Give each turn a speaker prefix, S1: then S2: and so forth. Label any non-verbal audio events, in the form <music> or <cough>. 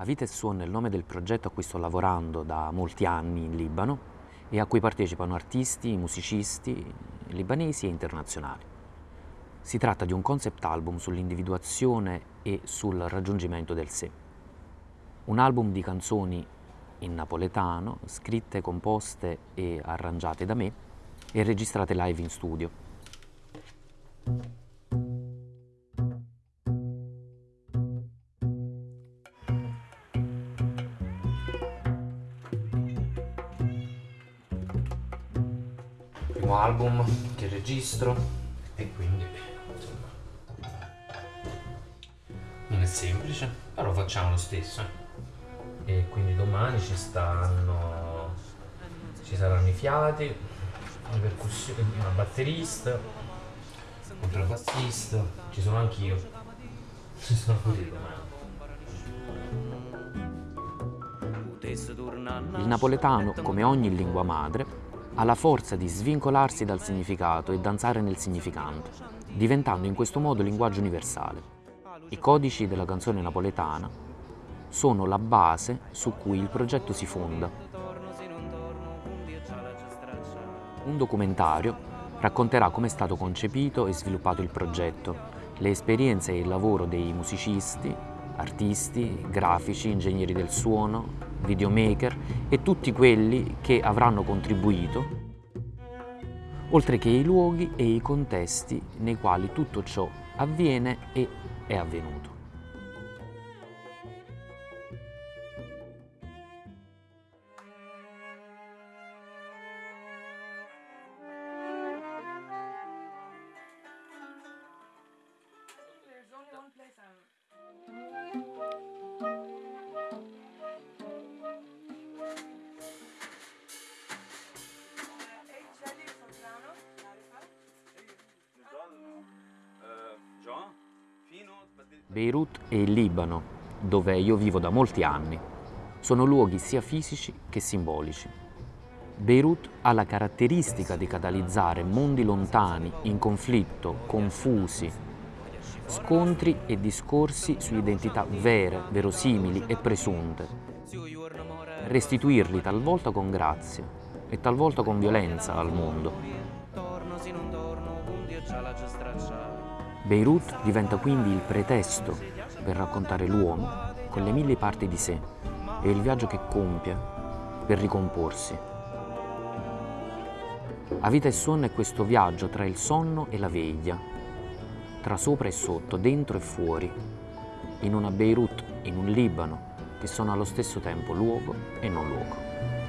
S1: A Vita e Suon è il nome del progetto a cui sto lavorando da molti anni in Libano e a cui partecipano artisti, musicisti libanesi e internazionali. Si tratta di un concept album sull'individuazione e sul raggiungimento del sé. Un album di canzoni in napoletano, scritte, composte e arrangiate da me e registrate live in studio. Primo album che registro e quindi insomma non è semplice però facciamo lo stesso e quindi domani ci stanno ci saranno i fiati le percussioni una batterista un contrabbassista ci sono anch'io. <laughs> Ci sono io domani. Il napoletano, come ogni lingua madre, ha la forza di svincolarsi dal significato e danzare nel significante, diventando in questo modo linguaggio universale. I codici della canzone napoletana sono la base su cui il progetto si fonda. Un documentario racconterà come è stato concepito e sviluppato il progetto, le esperienze e il lavoro dei musicisti, artisti, grafici, ingegneri del suono, videomaker e tutti quelli che avranno contribuito, oltre che i luoghi e i contesti nei quali tutto ciò avviene e è avvenuto.
S2: There's only one
S1: Beirut e il Libano, dove io vivo da molti anni, sono luoghi sia fisici che simbolici. Beirut ha la caratteristica di catalizzare mondi lontani, in conflitto, confusi, scontri e discorsi su identità vere, verosimili e presunte, restituirli talvolta con grazia e talvolta con violenza al mondo. Beirut diventa quindi il pretesto per raccontare l'uomo con le mille parti di sé e il viaggio che compie per ricomporsi. A vita e sonno è questo viaggio tra il sonno e la veglia, tra sopra e sotto, dentro e fuori, in una Beirut, in un Libano, che sono allo stesso tempo luogo e non luogo.